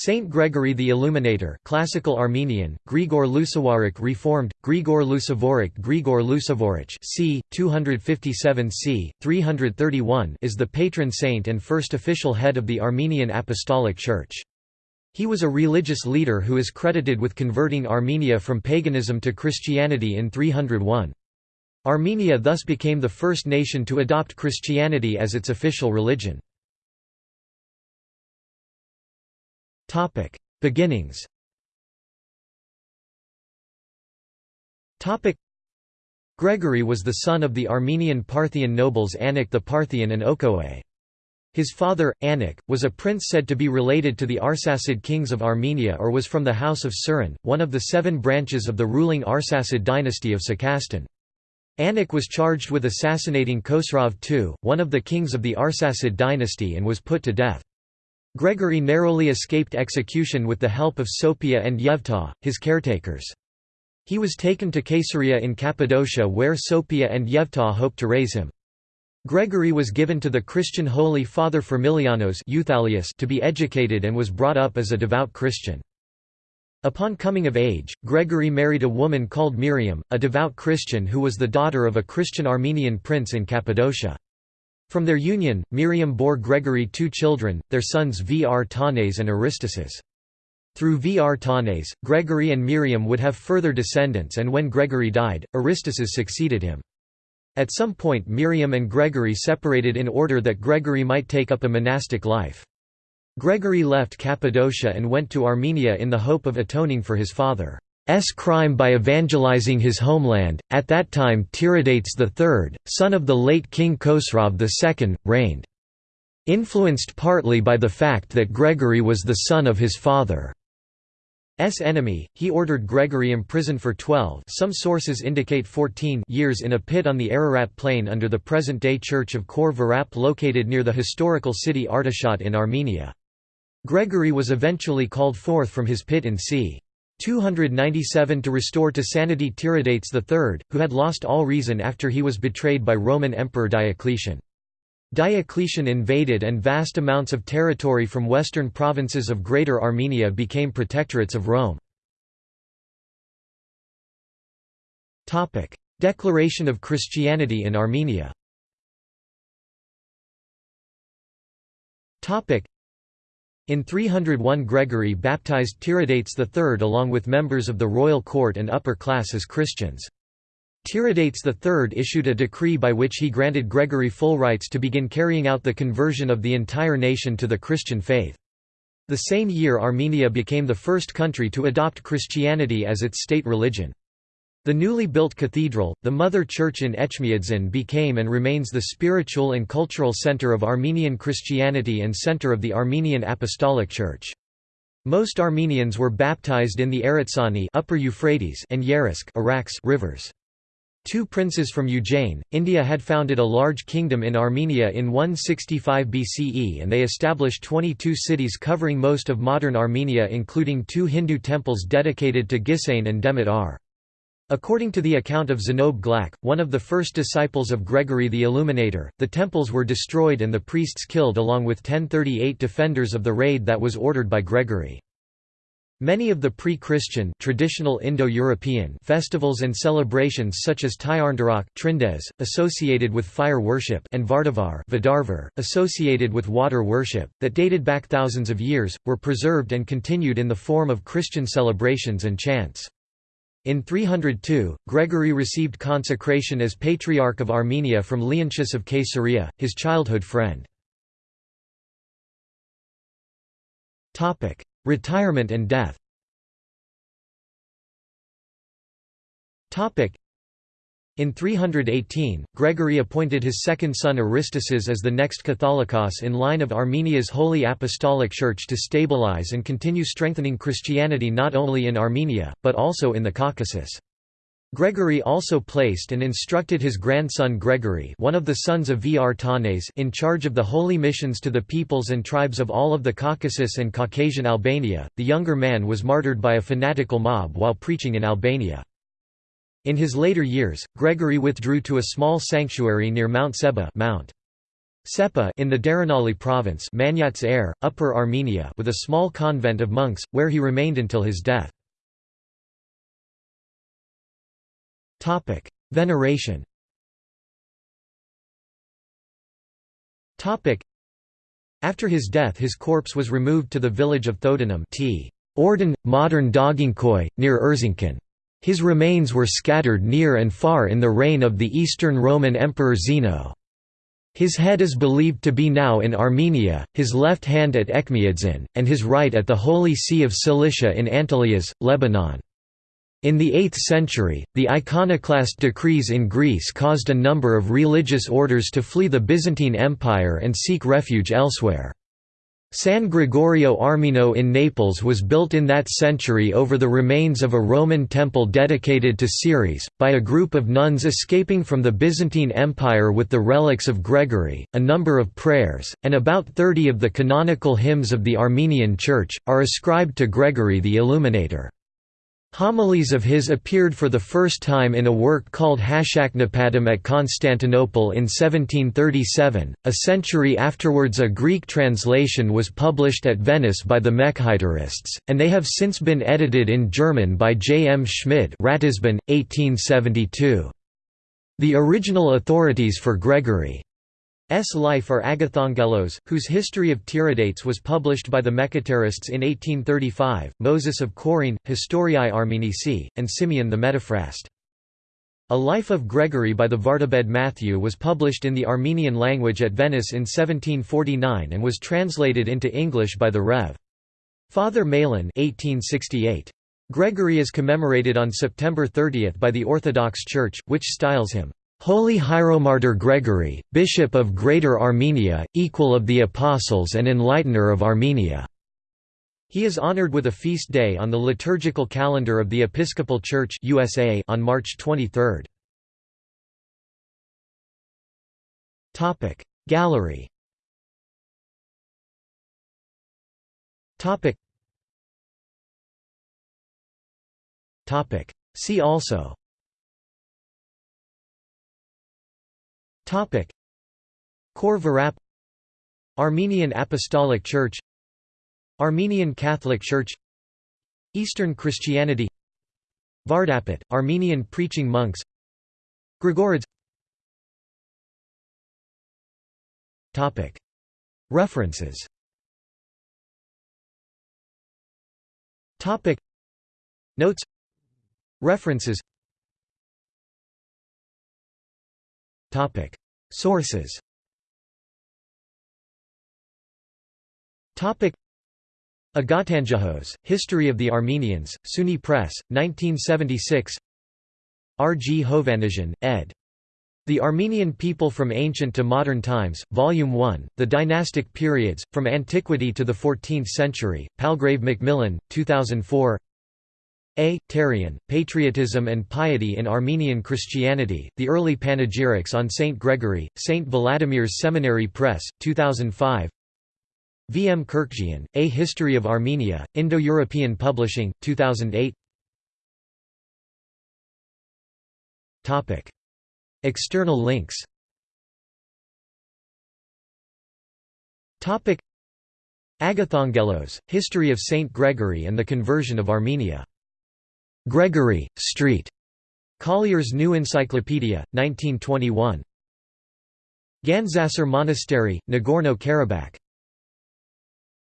Saint Gregory the Illuminator classical Armenian, Grigor Lusawarik reformed, Grigor Lusavorik Grigor Lusavorich c. 257 c. 331 is the patron saint and first official head of the Armenian Apostolic Church. He was a religious leader who is credited with converting Armenia from paganism to Christianity in 301. Armenia thus became the first nation to adopt Christianity as its official religion. Topic: Beginnings. Topic: Gregory was the son of the Armenian Parthian nobles Anik the Parthian and Okoe. His father, Anik, was a prince said to be related to the Arsacid kings of Armenia or was from the house of Suren, one of the seven branches of the ruling Arsacid dynasty of Sakastan. Anik was charged with assassinating Khosrov II, one of the kings of the Arsacid dynasty and was put to death. Gregory narrowly escaped execution with the help of Sophia and Yevta, his caretakers. He was taken to Caesarea in Cappadocia where Sophia and Yevta hoped to raise him. Gregory was given to the Christian Holy Father Firmilianos to be educated and was brought up as a devout Christian. Upon coming of age, Gregory married a woman called Miriam, a devout Christian who was the daughter of a Christian Armenian prince in Cappadocia. From their union, Miriam bore Gregory two children, their sons Vrtanes and Aristaces. Through Vrtanes, Gregory and Miriam would have further descendants and when Gregory died, Aristaces succeeded him. At some point Miriam and Gregory separated in order that Gregory might take up a monastic life. Gregory left Cappadocia and went to Armenia in the hope of atoning for his father. S crime by evangelizing his homeland. At that time, Tiridates III, son of the late King Khosrov II, reigned. Influenced partly by the fact that Gregory was the son of his father's enemy, he ordered Gregory imprisoned for 12 some sources indicate 14 years in a pit on the Ararat plain under the present-day church of Khor Virap located near the historical city Artashat in Armenia. Gregory was eventually called forth from his pit in c. 297 to restore to sanity Tiridates III, who had lost all reason after he was betrayed by Roman Emperor Diocletian. Diocletian invaded and vast amounts of territory from western provinces of Greater Armenia became protectorates of Rome. Declaration of Christianity in Armenia in 301 Gregory baptized Tiridates III along with members of the royal court and upper class as Christians. Tiridates III issued a decree by which he granted Gregory full rights to begin carrying out the conversion of the entire nation to the Christian faith. The same year Armenia became the first country to adopt Christianity as its state religion. The newly built cathedral, the Mother Church in Echmiadzin became and remains the spiritual and cultural center of Armenian Christianity and center of the Armenian Apostolic Church. Most Armenians were baptized in the Eretzani Upper Euphrates and Yerisk Arax rivers. Two princes from Ujjain, India had founded a large kingdom in Armenia in 165 BCE and they established 22 cities covering most of modern Armenia including two Hindu temples dedicated to Gisane and Demeter. According to the account of Zenob Glak, one of the first disciples of Gregory the Illuminator, the temples were destroyed and the priests killed along with 1038 defenders of the raid that was ordered by Gregory. Many of the pre-Christian traditional Indo-European festivals and celebrations such as Tyarndarak Trindes, associated with fire worship and Vardavar Vidarvar, associated with water worship, that dated back thousands of years, were preserved and continued in the form of Christian celebrations and chants. In 302, Gregory received consecration as Patriarch of Armenia from Leontius of Caesarea, his childhood friend. Retirement and death in 318, Gregory appointed his second son Aristaces as the next Catholicos in line of Armenia's Holy Apostolic Church to stabilize and continue strengthening Christianity not only in Armenia, but also in the Caucasus. Gregory also placed and instructed his grandson Gregory one of the sons of Vrtanes in charge of the holy missions to the peoples and tribes of all of the Caucasus and Caucasian Albania. The younger man was martyred by a fanatical mob while preaching in Albania. In his later years, Gregory withdrew to a small sanctuary near Mount Seba Mount. Sepa in the Daranali province Air, Upper Armenia with a small convent of monks, where he remained until his death. Veneration After his death his corpse was removed to the village of Thodanum t. Orden, modern Dogingkoi, near Erzincan. His remains were scattered near and far in the reign of the Eastern Roman Emperor Zeno. His head is believed to be now in Armenia, his left hand at Echmiadzin, and his right at the Holy See of Cilicia in Antelias, Lebanon. In the 8th century, the iconoclast decrees in Greece caused a number of religious orders to flee the Byzantine Empire and seek refuge elsewhere. San Gregorio Armeno in Naples was built in that century over the remains of a Roman temple dedicated to Ceres, by a group of nuns escaping from the Byzantine Empire with the relics of Gregory. A number of prayers, and about 30 of the canonical hymns of the Armenian Church, are ascribed to Gregory the Illuminator. Homilies of his appeared for the first time in a work called Hashaknapadam at Constantinople in 1737. A century afterwards, a Greek translation was published at Venice by the Mechitarists, and they have since been edited in German by J. M. Schmid. Ratisbon, 1872. The original authorities for Gregory S. life are Agathangelos, whose History of Tiridates was published by the Mechitarists in 1835, Moses of Chorene, Historiae Armenici, and Simeon the Metaphrast. A Life of Gregory by the Vartabed Matthew was published in the Armenian language at Venice in 1749 and was translated into English by the Rev. Father Malan 1868. Gregory is commemorated on September 30 by the Orthodox Church, which styles him Holy Hieromartyr Gregory, Bishop of Greater Armenia, equal of the Apostles and Enlightener of Armenia. He is honored with a feast day on the liturgical calendar of the Episcopal Church USA on March 23. Topic Gallery Topic Topic See also Topic. Khor Virap Armenian Apostolic Church. Armenian Catholic Church. Eastern Christianity. Vardapet, Armenian preaching monks. Grigorids Topic. References. Topic. Notes. References. Topic Sources Agathangelos, History of the Armenians, SUNY Press, 1976 R. G. Hovannisian, ed. The Armenian People from Ancient to Modern Times, Volume 1, The Dynastic Periods, From Antiquity to the Fourteenth Century, Palgrave Macmillan, 2004 a. Terian, Patriotism and Piety in Armenian Christianity, The Early Panegyrics on Saint Gregory, St. Vladimir's Seminary Press, 2005 V. M. Kurkjian, A History of Armenia, Indo-European Publishing, 2008 External links Agathangelos, History of Saint Gregory and the Conversion of Armenia Gregory, Street. Collier's New Encyclopedia, 1921. Gandzasar Monastery, Nagorno-Karabakh